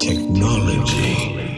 technology.